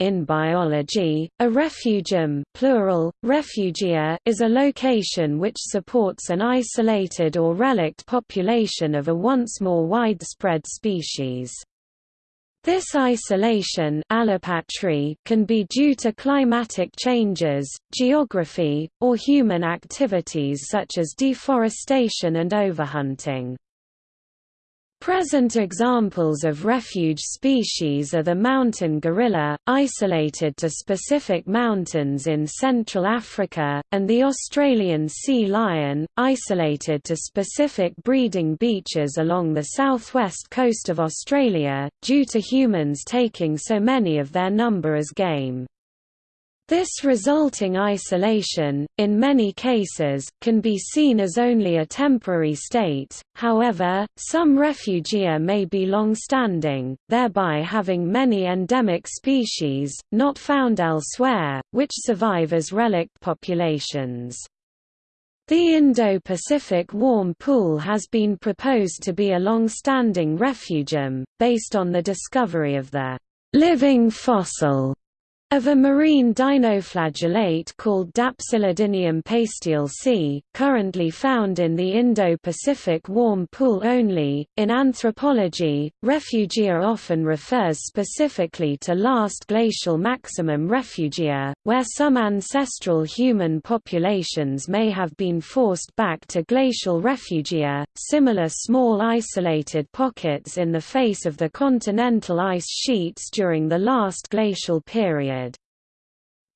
in biology, a refugium plural, refugia is a location which supports an isolated or relict population of a once more widespread species. This isolation allopatry can be due to climatic changes, geography, or human activities such as deforestation and overhunting. Present examples of refuge species are the mountain gorilla, isolated to specific mountains in Central Africa, and the Australian sea lion, isolated to specific breeding beaches along the southwest coast of Australia, due to humans taking so many of their number as game. This resulting isolation, in many cases, can be seen as only a temporary state, however, some refugia may be long-standing, thereby having many endemic species, not found elsewhere, which survive as relict populations. The Indo-Pacific warm pool has been proposed to be a long-standing refugium, based on the discovery of the living fossil of a marine dinoflagellate called Dapsilidinium c, currently found in the Indo-Pacific warm pool only. In anthropology, refugia often refers specifically to last glacial maximum refugia, where some ancestral human populations may have been forced back to glacial refugia, similar small isolated pockets in the face of the continental ice sheets during the last glacial period.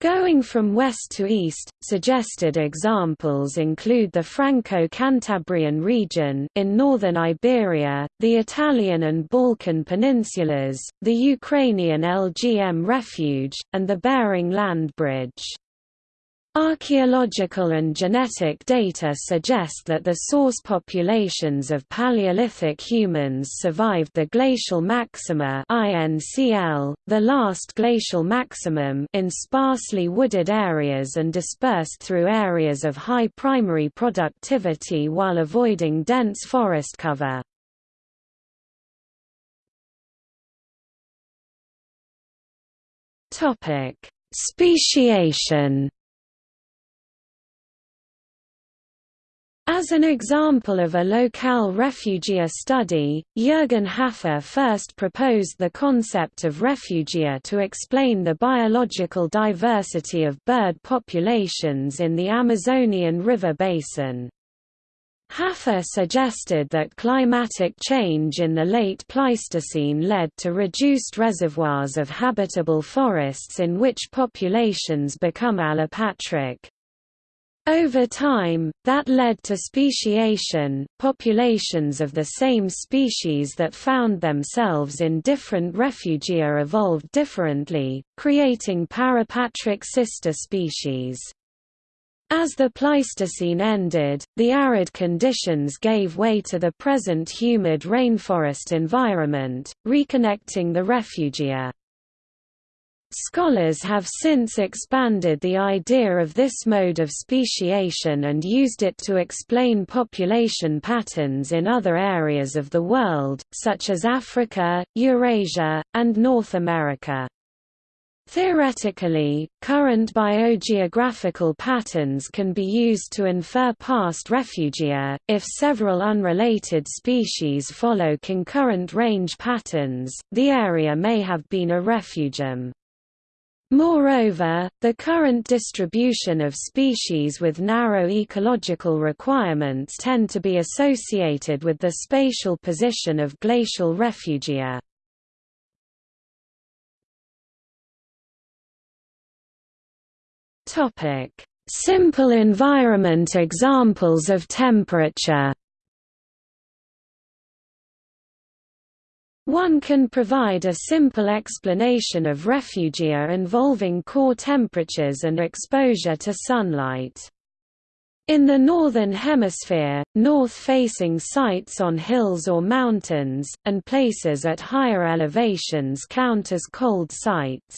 Going from west to east, suggested examples include the Franco-Cantabrian region in northern Iberia, the Italian and Balkan peninsulas, the Ukrainian LGM refuge, and the Bering Land Bridge. Archaeological and genetic data suggest that the source populations of Paleolithic humans survived the glacial maxima INCL, the last glacial maximum in sparsely wooded areas and dispersed through areas of high primary productivity while avoiding dense forest cover. Topic: Speciation As an example of a locale refugia study, Jürgen Haffer first proposed the concept of refugia to explain the biological diversity of bird populations in the Amazonian river basin. Haffer suggested that climatic change in the late Pleistocene led to reduced reservoirs of habitable forests in which populations become allopatric. Over time, that led to speciation, populations of the same species that found themselves in different refugia evolved differently, creating parapatric sister species. As the Pleistocene ended, the arid conditions gave way to the present humid rainforest environment, reconnecting the refugia. Scholars have since expanded the idea of this mode of speciation and used it to explain population patterns in other areas of the world, such as Africa, Eurasia, and North America. Theoretically, current biogeographical patterns can be used to infer past refugia. If several unrelated species follow concurrent range patterns, the area may have been a refugium. Moreover, the current distribution of species with narrow ecological requirements tend to be associated with the spatial position of glacial refugia. Simple environment examples of temperature One can provide a simple explanation of refugia involving core temperatures and exposure to sunlight. In the Northern Hemisphere, north-facing sites on hills or mountains, and places at higher elevations count as cold sites.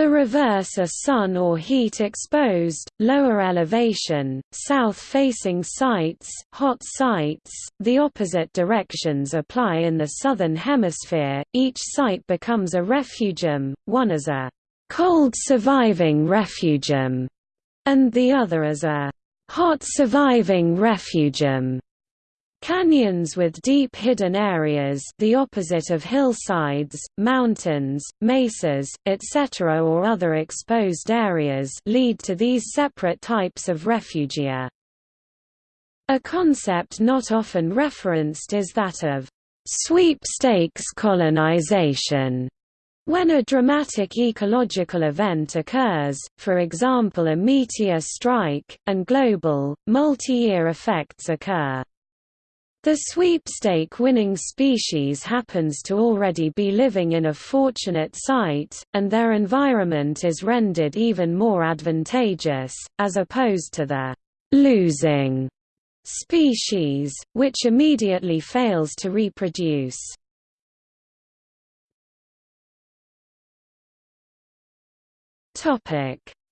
The reverse are sun or heat-exposed, lower elevation, south-facing sites, hot sites. The opposite directions apply in the southern hemisphere. Each site becomes a refugium, one as a cold surviving refugium, and the other as a hot surviving refugium. Canyons with deep hidden areas the opposite of hillsides, mountains, mesas, etc. or other exposed areas lead to these separate types of refugia. A concept not often referenced is that of sweepstakes colonization. When a dramatic ecological event occurs, for example a meteor strike, and global, multi-year effects occur. The sweepstake-winning species happens to already be living in a fortunate site, and their environment is rendered even more advantageous, as opposed to the «losing» species, which immediately fails to reproduce.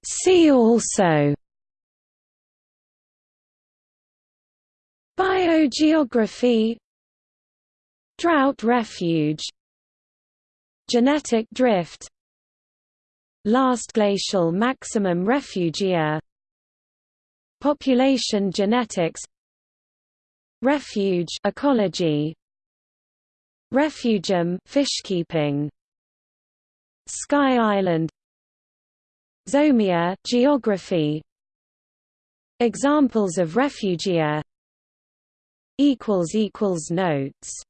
See also Biogeography Drought refuge Genetic drift Last glacial maximum refugia Population genetics Refuge ecology Refugium fishkeeping Sky Island Zomia geography. Examples of refugia equals equals notes